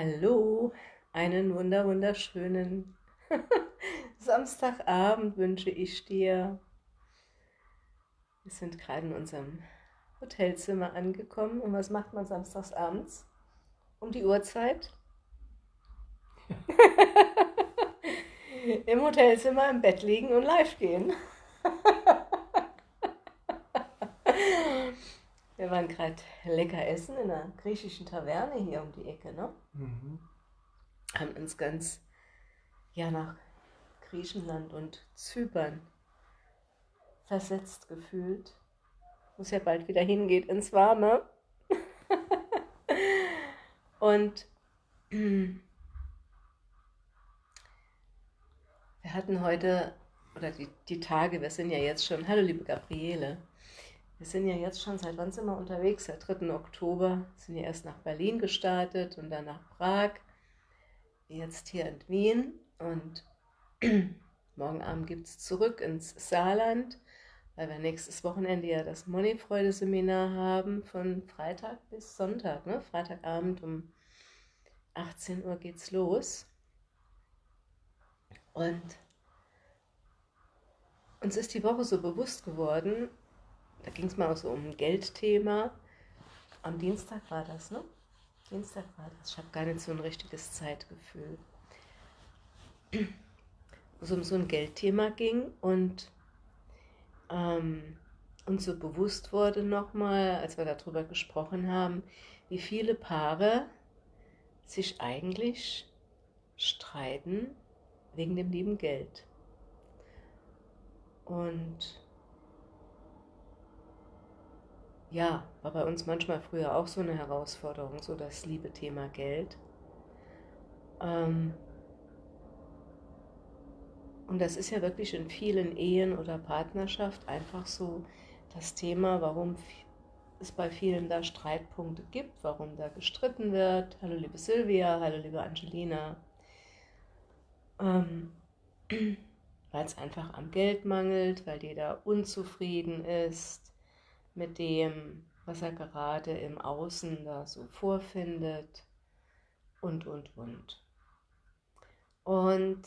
Hallo, einen wunder wunderschönen Samstagabend wünsche ich dir. Wir sind gerade in unserem Hotelzimmer angekommen. Und was macht man samstags abends? Um die Uhrzeit? Im Hotelzimmer im Bett liegen und live gehen. Wir waren gerade lecker essen in einer griechischen Taverne hier um die Ecke, ne? Mhm. Haben uns ganz ja nach Griechenland und Zypern versetzt gefühlt. Muss ja bald wieder hingeht ins Warme. und wir hatten heute, oder die, die Tage, wir sind ja jetzt schon, hallo liebe Gabriele, wir sind ja jetzt schon, seit wann sind wir unterwegs? Seit 3. Oktober, sind ja erst nach Berlin gestartet und dann nach Prag, jetzt hier in Wien und morgen Abend gibt es zurück ins Saarland, weil wir nächstes Wochenende ja das Moneyfreude-Seminar haben, von Freitag bis Sonntag, ne? Freitagabend um 18 Uhr geht's los. Und uns ist die Woche so bewusst geworden, da ging es mal auch so um ein Geldthema. Am Dienstag war das, ne? Dienstag war das. Ich habe gar nicht so ein richtiges Zeitgefühl. Wo es um so ein Geldthema ging und ähm, uns so bewusst wurde nochmal, als wir darüber gesprochen haben, wie viele Paare sich eigentlich streiten wegen dem lieben Geld. Und ja, war bei uns manchmal früher auch so eine Herausforderung, so das liebe Thema Geld. Ähm und das ist ja wirklich in vielen Ehen oder Partnerschaft einfach so das Thema, warum es bei vielen da Streitpunkte gibt, warum da gestritten wird. Hallo liebe Silvia, hallo liebe Angelina. Ähm weil es einfach am Geld mangelt, weil jeder unzufrieden ist mit dem, was er gerade im Außen da so vorfindet und, und, und. Und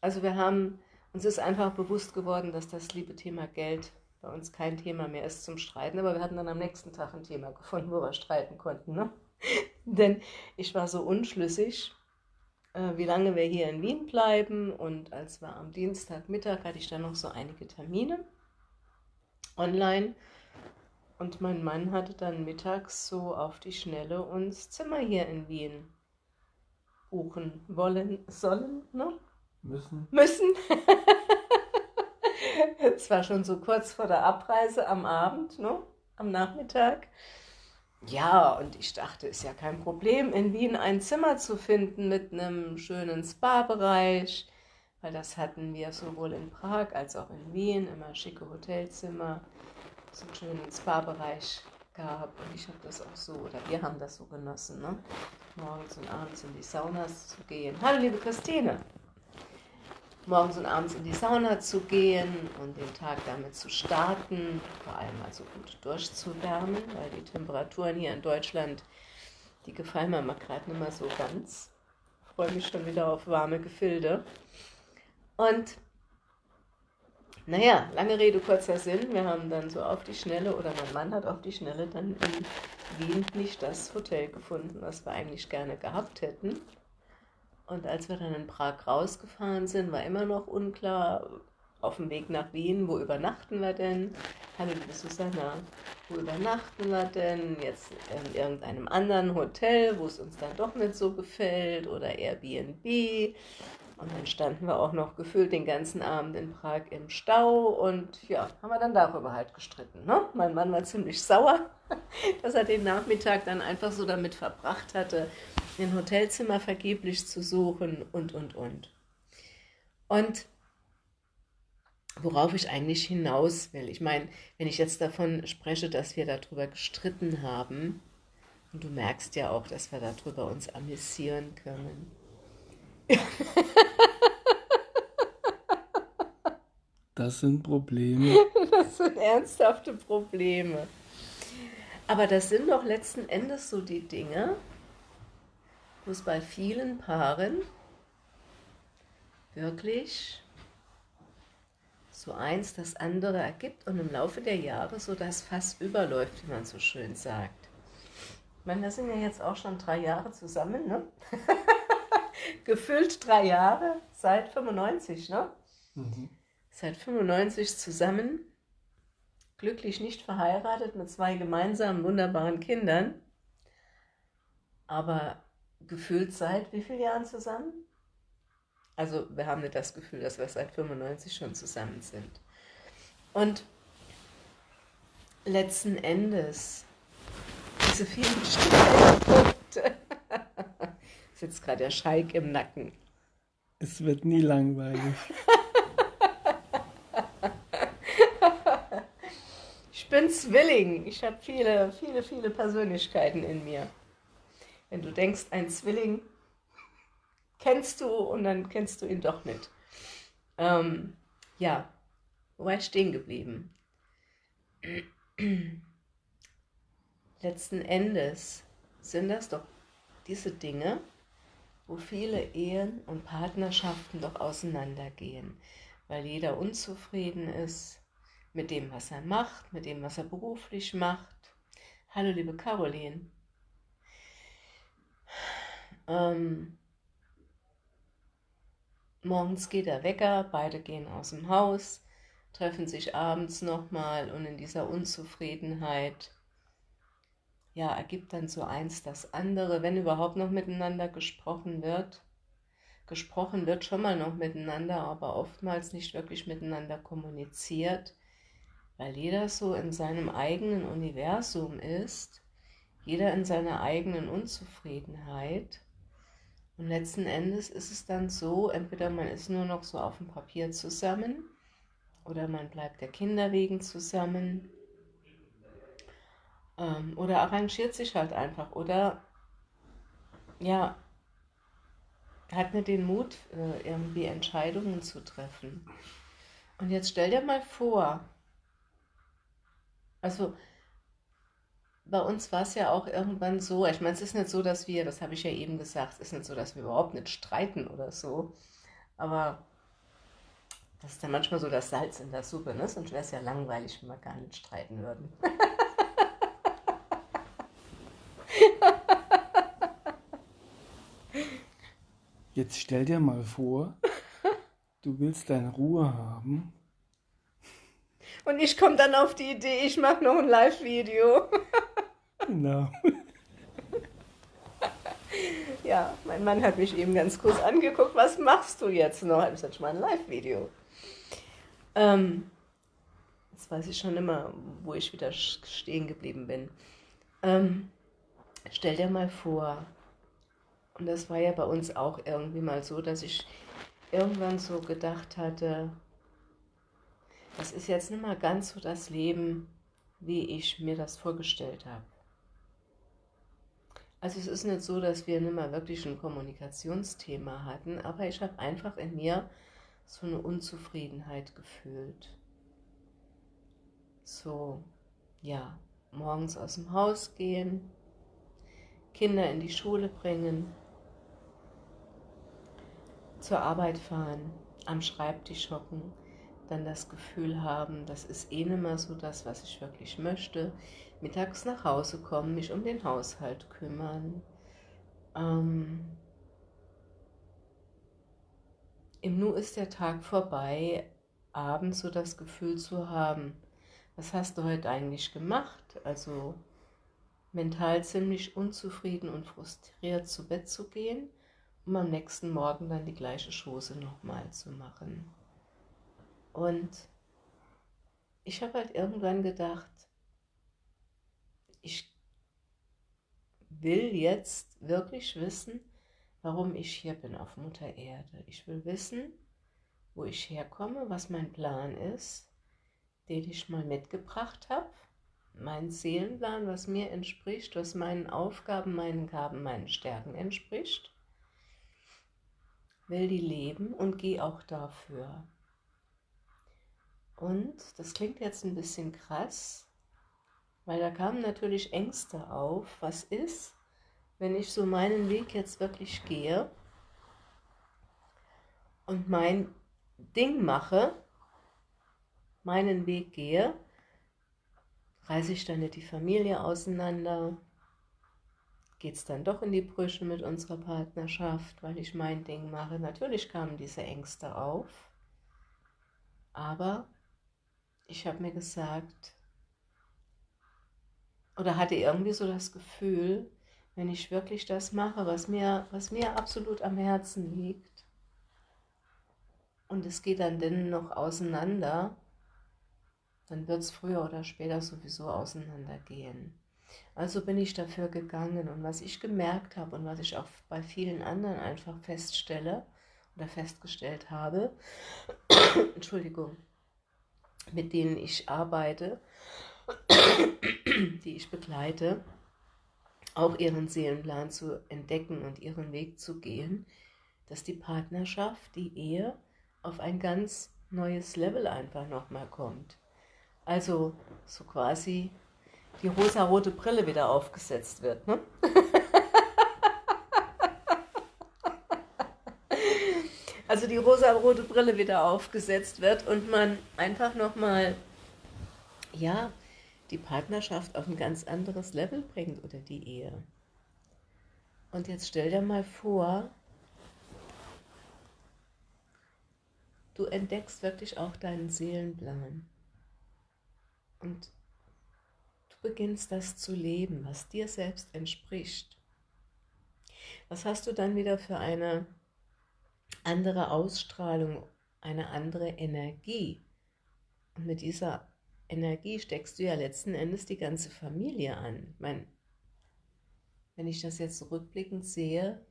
also wir haben, uns ist einfach bewusst geworden, dass das liebe Thema Geld bei uns kein Thema mehr ist zum Streiten, aber wir hatten dann am nächsten Tag ein Thema gefunden, wo wir streiten konnten. Ne? Denn ich war so unschlüssig, äh, wie lange wir hier in Wien bleiben und als wir am Dienstagmittag hatte ich dann noch so einige Termine online und mein Mann hatte dann mittags so auf die Schnelle uns Zimmer hier in Wien buchen wollen, sollen, ne? Müssen. Müssen. Es war schon so kurz vor der Abreise am Abend, ne? Am Nachmittag. Ja, und ich dachte, ist ja kein Problem, in Wien ein Zimmer zu finden mit einem schönen Spa-Bereich, weil das hatten wir sowohl in Prag als auch in Wien, immer schicke Hotelzimmer so einen schönen Spa-Bereich gab. Und ich habe das auch so, oder wir haben das so genossen, ne? morgens und abends in die Saunas zu gehen. Hallo, liebe Christine! Morgens und abends in die Sauna zu gehen und den Tag damit zu starten, vor allem also gut durchzuwärmen, weil die Temperaturen hier in Deutschland, die gefallen mir mal gerade nicht mehr so ganz. Ich freue mich schon wieder auf warme Gefilde. Und naja, lange Rede, kurzer Sinn. Wir haben dann so auf die Schnelle, oder mein Mann hat auf die Schnelle dann in Wien nicht das Hotel gefunden, was wir eigentlich gerne gehabt hätten. Und als wir dann in Prag rausgefahren sind, war immer noch unklar, auf dem Weg nach Wien, wo übernachten wir denn? Hallo, liebe Susanna, wo übernachten wir denn? Jetzt in irgendeinem anderen Hotel, wo es uns dann doch nicht so gefällt oder Airbnb. Und dann standen wir auch noch gefühlt den ganzen Abend in Prag im Stau und ja, haben wir dann darüber halt gestritten. Ne? Mein Mann war ziemlich sauer, dass er den Nachmittag dann einfach so damit verbracht hatte, ein Hotelzimmer vergeblich zu suchen und, und, und. Und worauf ich eigentlich hinaus will, ich meine, wenn ich jetzt davon spreche, dass wir darüber gestritten haben, und du merkst ja auch, dass wir darüber uns amüsieren können, das sind Probleme. Das sind ernsthafte Probleme. Aber das sind doch letzten Endes so die Dinge, wo es bei vielen Paaren wirklich so eins das andere ergibt und im Laufe der Jahre so das Fass überläuft, wie man so schön sagt. Ich meine, wir sind ja jetzt auch schon drei Jahre zusammen, ne? Gefüllt drei Jahre, seit 95, ne? Mhm. Seit 95 zusammen, glücklich nicht verheiratet, mit zwei gemeinsamen, wunderbaren Kindern. Aber gefühlt seit wie vielen Jahren zusammen? Also wir haben nicht das Gefühl, dass wir seit 95 schon zusammen sind. Und letzten Endes, diese vielen Streitpunkte, sitzt gerade der Schalk im Nacken. Es wird nie langweilig. ich bin Zwilling. Ich habe viele, viele, viele Persönlichkeiten in mir. Wenn du denkst, ein Zwilling kennst du und dann kennst du ihn doch nicht. Ähm, ja, wo war ich stehen geblieben? Letzten Endes sind das doch diese Dinge, wo viele Ehen und Partnerschaften doch auseinandergehen, weil jeder unzufrieden ist mit dem, was er macht, mit dem, was er beruflich macht. Hallo, liebe Caroline. Ähm, Morgens geht der Wecker, beide gehen aus dem Haus, treffen sich abends nochmal und in dieser Unzufriedenheit, ja, ergibt dann so eins das andere, wenn überhaupt noch miteinander gesprochen wird. Gesprochen wird schon mal noch miteinander, aber oftmals nicht wirklich miteinander kommuniziert, weil jeder so in seinem eigenen Universum ist, jeder in seiner eigenen Unzufriedenheit und letzten Endes ist es dann so, entweder man ist nur noch so auf dem Papier zusammen oder man bleibt der Kinder wegen zusammen ähm, oder arrangiert sich halt einfach oder ja, hat nicht den Mut, äh, irgendwie Entscheidungen zu treffen. Und jetzt stell dir mal vor, also bei uns war es ja auch irgendwann so, ich meine, es ist nicht so, dass wir, das habe ich ja eben gesagt, es ist nicht so, dass wir überhaupt nicht streiten oder so, aber das ist dann manchmal so das Salz in der Suppe, ne? sonst wäre es ja langweilig, wenn wir gar nicht streiten würden. Jetzt stell dir mal vor, du willst deine Ruhe haben. Und ich komme dann auf die Idee, ich mache noch ein Live-Video. Genau. ja, mein Mann hat mich eben ganz kurz angeguckt, was machst du jetzt noch? Ich sage, mal ein Live-Video. Ähm, jetzt weiß ich schon immer, wo ich wieder stehen geblieben bin. Ähm, stell dir mal vor, und das war ja bei uns auch irgendwie mal so, dass ich irgendwann so gedacht hatte, das ist jetzt nicht mal ganz so das Leben, wie ich mir das vorgestellt habe. Also es ist nicht so, dass wir nicht mehr wirklich ein Kommunikationsthema hatten, aber ich habe einfach in mir so eine Unzufriedenheit gefühlt. So, ja, morgens aus dem Haus gehen, Kinder in die Schule bringen, zur Arbeit fahren, am Schreibtisch hocken, dann das Gefühl haben, das ist eh nicht mehr so das, was ich wirklich möchte. Mittags nach Hause kommen, mich um den Haushalt kümmern. Ähm, Im Nu ist der Tag vorbei, abends so das Gefühl zu haben, was hast du heute eigentlich gemacht? Also mental ziemlich unzufrieden und frustriert zu Bett zu gehen, um am nächsten Morgen dann die gleiche Chose nochmal zu machen. Und ich habe halt irgendwann gedacht, ich will jetzt wirklich wissen, warum ich hier bin auf Mutter Erde. Ich will wissen, wo ich herkomme, was mein Plan ist, den ich mal mitgebracht habe. Mein Seelenplan, was mir entspricht, was meinen Aufgaben, meinen Gaben, meinen Stärken entspricht. Will die leben und gehe auch dafür. Und das klingt jetzt ein bisschen krass, weil da kamen natürlich Ängste auf. Was ist, wenn ich so meinen Weg jetzt wirklich gehe und mein Ding mache, meinen Weg gehe, reiße ich dann nicht die Familie auseinander, geht es dann doch in die Brüche mit unserer Partnerschaft, weil ich mein Ding mache. Natürlich kamen diese Ängste auf, aber ich habe mir gesagt, oder hatte irgendwie so das Gefühl, wenn ich wirklich das mache, was mir, was mir absolut am Herzen liegt, und es geht dann denn noch auseinander, dann wird es früher oder später sowieso auseinandergehen. Also bin ich dafür gegangen und was ich gemerkt habe und was ich auch bei vielen anderen einfach feststelle oder festgestellt habe, Entschuldigung, mit denen ich arbeite, die ich begleite, auch ihren Seelenplan zu entdecken und ihren Weg zu gehen, dass die Partnerschaft, die Ehe auf ein ganz neues Level einfach nochmal kommt. Also so quasi die rosa-rote Brille wieder aufgesetzt wird. Ne? also die rosa-rote Brille wieder aufgesetzt wird und man einfach nochmal, ja, die Partnerschaft auf ein ganz anderes Level bringt oder die Ehe. Und jetzt stell dir mal vor, du entdeckst wirklich auch deinen Seelenplan. Und du beginnst das zu leben, was dir selbst entspricht. Was hast du dann wieder für eine andere Ausstrahlung, eine andere Energie? Und mit dieser Energie steckst du ja letzten Endes die ganze Familie an. Ich meine, wenn ich das jetzt rückblickend sehe,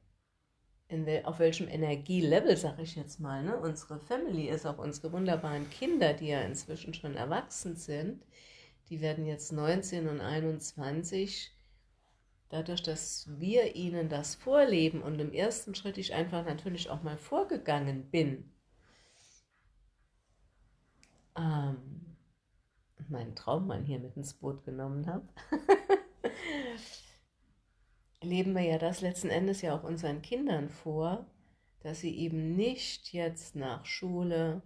wel, auf welchem Energielevel, sage ich jetzt mal, ne, unsere Family ist, auch unsere wunderbaren Kinder, die ja inzwischen schon erwachsen sind, die werden jetzt 19 und 21, dadurch, dass wir ihnen das vorleben und im ersten Schritt ich einfach natürlich auch mal vorgegangen bin, ähm, meinen Traummann hier mit ins Boot genommen habe, leben wir ja das letzten Endes ja auch unseren Kindern vor, dass sie eben nicht jetzt nach Schule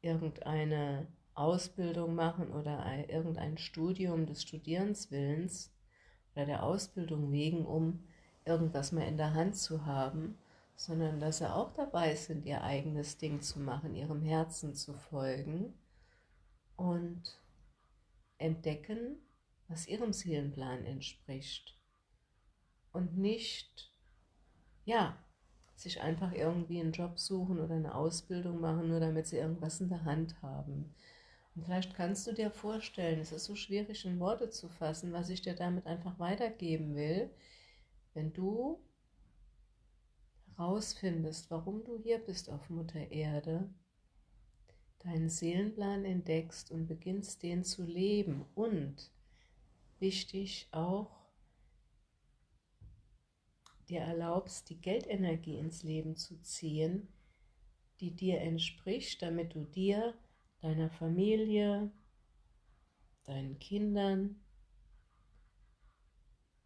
irgendeine Ausbildung machen oder irgendein Studium des Studierenswillens oder der Ausbildung wegen, um irgendwas mal in der Hand zu haben, sondern dass sie auch dabei sind, ihr eigenes Ding zu machen, ihrem Herzen zu folgen und entdecken, was ihrem Seelenplan entspricht. Und nicht, ja, sich einfach irgendwie einen Job suchen oder eine Ausbildung machen, nur damit sie irgendwas in der Hand haben. Und vielleicht kannst du dir vorstellen, es ist so schwierig in Worte zu fassen, was ich dir damit einfach weitergeben will, wenn du herausfindest, warum du hier bist auf Mutter Erde deinen Seelenplan entdeckst und beginnst den zu leben und wichtig auch dir erlaubst, die Geldenergie ins Leben zu ziehen, die dir entspricht, damit du dir, deiner Familie, deinen Kindern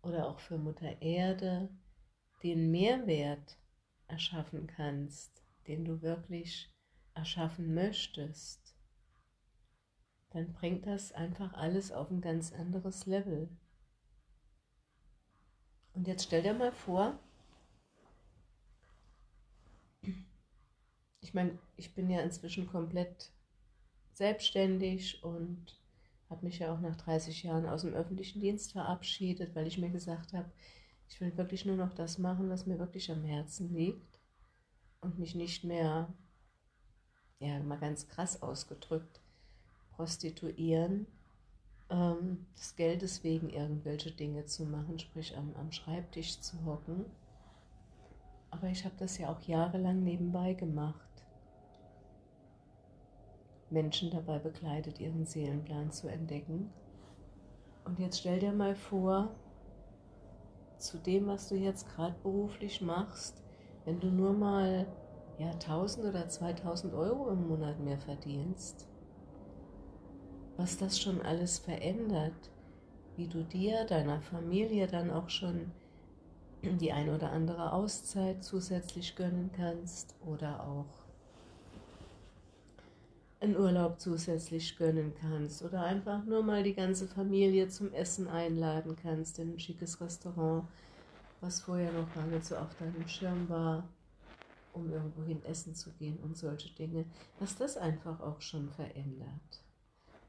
oder auch für Mutter Erde den Mehrwert erschaffen kannst, den du wirklich erschaffen möchtest, dann bringt das einfach alles auf ein ganz anderes Level. Und jetzt stell dir mal vor, ich meine, ich bin ja inzwischen komplett selbstständig und habe mich ja auch nach 30 Jahren aus dem öffentlichen Dienst verabschiedet, weil ich mir gesagt habe, ich will wirklich nur noch das machen, was mir wirklich am Herzen liegt und mich nicht mehr ja mal ganz krass ausgedrückt, prostituieren, ähm, des Geldes wegen irgendwelche Dinge zu machen, sprich am, am Schreibtisch zu hocken. Aber ich habe das ja auch jahrelang nebenbei gemacht. Menschen dabei begleitet, ihren Seelenplan zu entdecken. Und jetzt stell dir mal vor, zu dem, was du jetzt gerade beruflich machst, wenn du nur mal ja, 1000 oder 2000 Euro im Monat mehr verdienst, was das schon alles verändert, wie du dir, deiner Familie dann auch schon die ein oder andere Auszeit zusätzlich gönnen kannst oder auch einen Urlaub zusätzlich gönnen kannst oder einfach nur mal die ganze Familie zum Essen einladen kannst in ein schickes Restaurant, was vorher noch gar nicht so auf deinem Schirm war, um irgendwohin essen zu gehen und solche Dinge, dass das einfach auch schon verändert.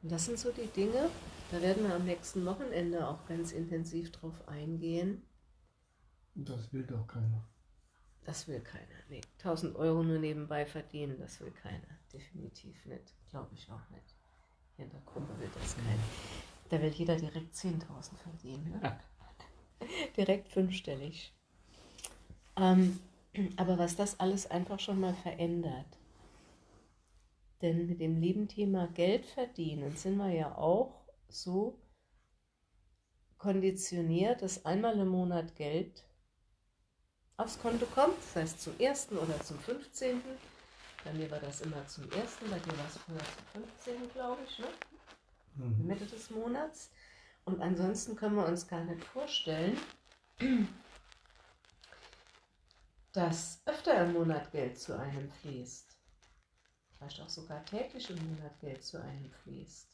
Und das sind so die Dinge, da werden wir am nächsten Wochenende auch ganz intensiv drauf eingehen. Das will doch keiner. Das will keiner. Nee, 1000 Euro nur nebenbei verdienen, das will keiner. Definitiv nicht. Glaube ich auch nicht. Hier in der Gruppe will das keiner. Da will jeder direkt 10.000 verdienen. Ne? direkt fünfstellig. Ähm, aber was das alles einfach schon mal verändert. Denn mit dem lieben Thema Geld verdienen sind wir ja auch so konditioniert, dass einmal im Monat Geld aufs Konto kommt, das heißt zum 1. oder zum 15. Bei mir war das immer zum 1., bei dir war es früher zum 15., glaube ich, ne? Mhm. Mitte des Monats. Und ansonsten können wir uns gar nicht vorstellen, dass öfter im Monat Geld zu einem fließt. Vielleicht auch sogar täglich im Monat Geld zu einem fließt.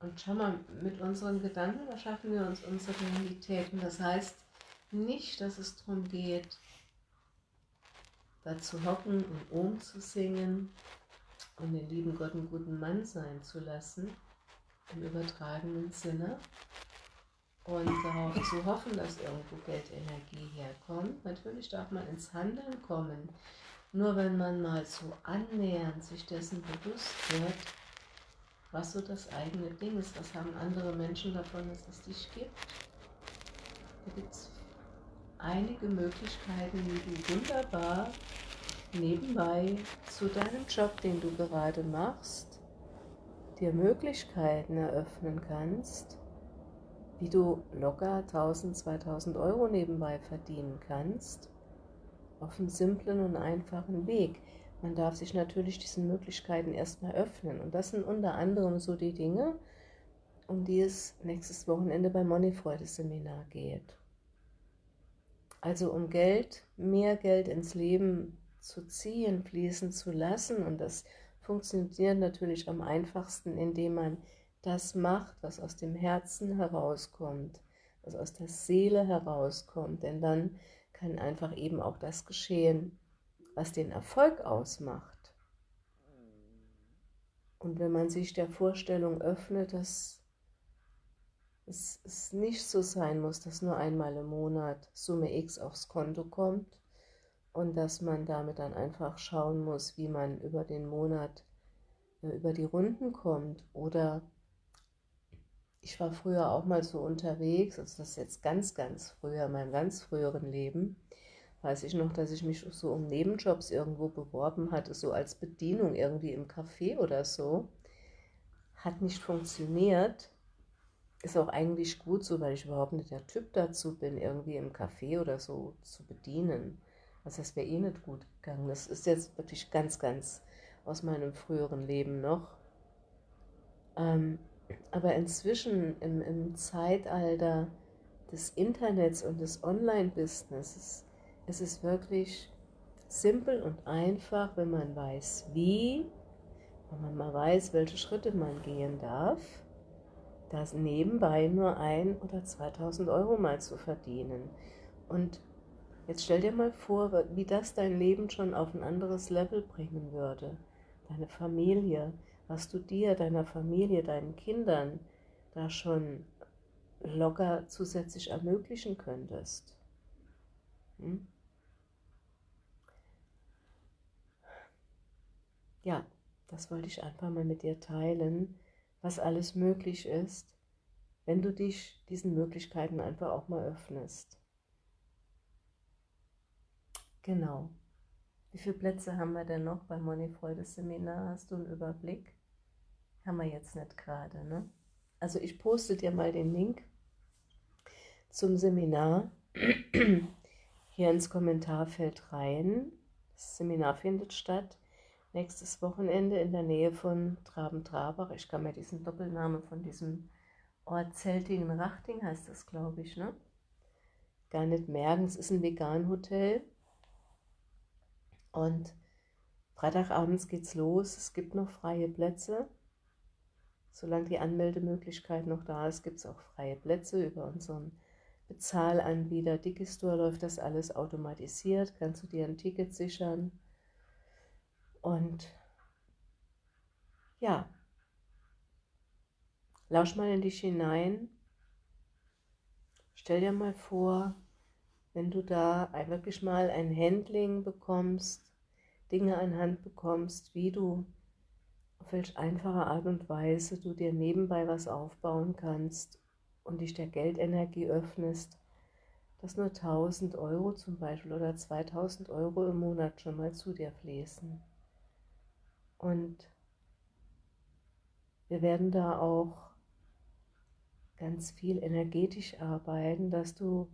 Und schau mal, mit unseren Gedanken erschaffen wir uns unsere Realität. Das heißt, nicht, dass es darum geht, da zu hocken und Ohm zu singen und den lieben Gott einen guten Mann sein zu lassen, im übertragenen Sinne, und darauf zu hoffen, dass irgendwo Geldenergie herkommt. Natürlich darf man ins Handeln kommen. Nur wenn man mal so annähernd sich dessen bewusst wird, was so das eigene Ding ist, was haben andere Menschen davon, dass es dich gibt. Da gibt es einige Möglichkeiten, wie du wunderbar nebenbei zu deinem Job, den du gerade machst, dir Möglichkeiten eröffnen kannst, wie du locker 1000, 2000 Euro nebenbei verdienen kannst, auf einem simplen und einfachen Weg. Man darf sich natürlich diesen Möglichkeiten erstmal öffnen. Und das sind unter anderem so die Dinge, um die es nächstes Wochenende beim Moneyfreude-Seminar geht. Also um Geld, mehr Geld ins Leben zu ziehen, fließen zu lassen. Und das funktioniert natürlich am einfachsten, indem man das macht, was aus dem Herzen herauskommt, was aus der Seele herauskommt. Denn dann kann einfach eben auch das geschehen, was den Erfolg ausmacht. Und wenn man sich der Vorstellung öffnet, dass es, es nicht so sein muss, dass nur einmal im Monat Summe X aufs Konto kommt und dass man damit dann einfach schauen muss, wie man über den Monat äh, über die Runden kommt. Oder ich war früher auch mal so unterwegs, also das ist jetzt ganz, ganz früher, in meinem ganz früheren Leben, weiß ich noch, dass ich mich so um Nebenjobs irgendwo beworben hatte, so als Bedienung irgendwie im Café oder so. Hat nicht funktioniert ist auch eigentlich gut so, weil ich überhaupt nicht der Typ dazu bin, irgendwie im Café oder so zu bedienen. Also das wäre eh nicht gut gegangen. Das ist jetzt wirklich ganz, ganz aus meinem früheren Leben noch. Ähm, aber inzwischen im, im Zeitalter des Internets und des Online-Businesses ist es wirklich simpel und einfach, wenn man weiß, wie, wenn man mal weiß, welche Schritte man gehen darf das nebenbei nur ein oder 2000 Euro mal zu verdienen. Und jetzt stell dir mal vor, wie das dein Leben schon auf ein anderes Level bringen würde. Deine Familie, was du dir, deiner Familie, deinen Kindern da schon locker zusätzlich ermöglichen könntest. Hm? Ja, das wollte ich einfach mal mit dir teilen was alles möglich ist, wenn du dich diesen Möglichkeiten einfach auch mal öffnest. Genau. Wie viele Plätze haben wir denn noch beim Moneyfreude Seminar? Hast du einen Überblick? Haben wir jetzt nicht gerade, ne? Also ich poste dir mal den Link zum Seminar hier ins Kommentarfeld rein. Das Seminar findet statt nächstes Wochenende in der Nähe von Traben-Trabach. Ich kann mir diesen Doppelnamen von diesem Ort Zeltingen-Rachting heißt das, glaube ich, ne? Gar nicht merken, es ist ein Vegan-Hotel. Und Freitagabends geht's los, es gibt noch freie Plätze. Solange die Anmeldemöglichkeit noch da ist, gibt es auch freie Plätze über unseren Bezahlanbieter Digistore läuft das alles automatisiert, kannst du dir ein Ticket sichern. Und ja, lausch mal in dich hinein. Stell dir mal vor, wenn du da wirklich mal ein Handling bekommst, Dinge an Hand bekommst, wie du, welch einfache Art und Weise du dir nebenbei was aufbauen kannst und dich der Geldenergie öffnest, dass nur 1000 Euro zum Beispiel oder 2000 Euro im Monat schon mal zu dir fließen. Und wir werden da auch ganz viel energetisch arbeiten, dass du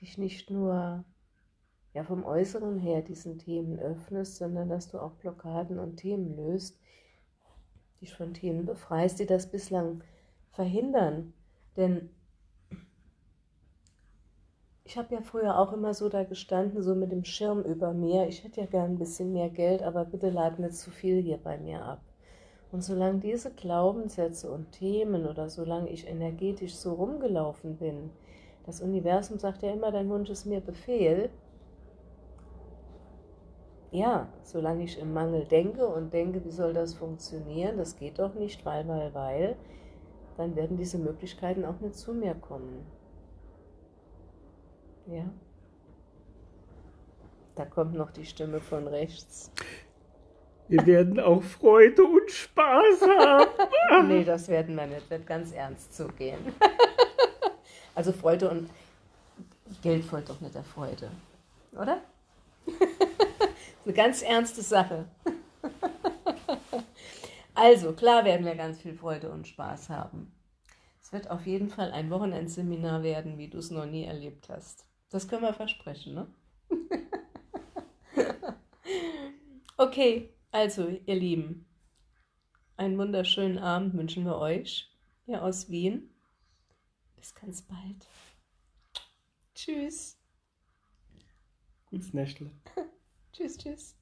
dich nicht nur ja vom Äußeren her diesen Themen öffnest, sondern dass du auch Blockaden und Themen löst, dich von Themen befreist, die das bislang verhindern. Denn ich habe ja früher auch immer so da gestanden, so mit dem Schirm über mir. Ich hätte ja gern ein bisschen mehr Geld, aber bitte lad nicht zu viel hier bei mir ab. Und solange diese Glaubenssätze und Themen oder solange ich energetisch so rumgelaufen bin, das Universum sagt ja immer, dein Wunsch ist mir Befehl, ja, solange ich im Mangel denke und denke, wie soll das funktionieren, das geht doch nicht, weil, weil, weil, dann werden diese Möglichkeiten auch nicht zu mir kommen. Ja. Da kommt noch die Stimme von rechts. Wir werden auch Freude und Spaß haben. nee, das werden wir nicht. Wird ganz ernst zugehen. also Freude und Geld folgt doch nicht der Freude. Oder? Eine ganz ernste Sache. also, klar werden wir ganz viel Freude und Spaß haben. Es wird auf jeden Fall ein Wochenendseminar werden, wie du es noch nie erlebt hast. Das können wir versprechen, ne? okay, also, ihr Lieben, einen wunderschönen Abend wünschen wir euch hier aus Wien. Bis ganz bald. Tschüss. Gutes Nächtle. Tschüss, tschüss.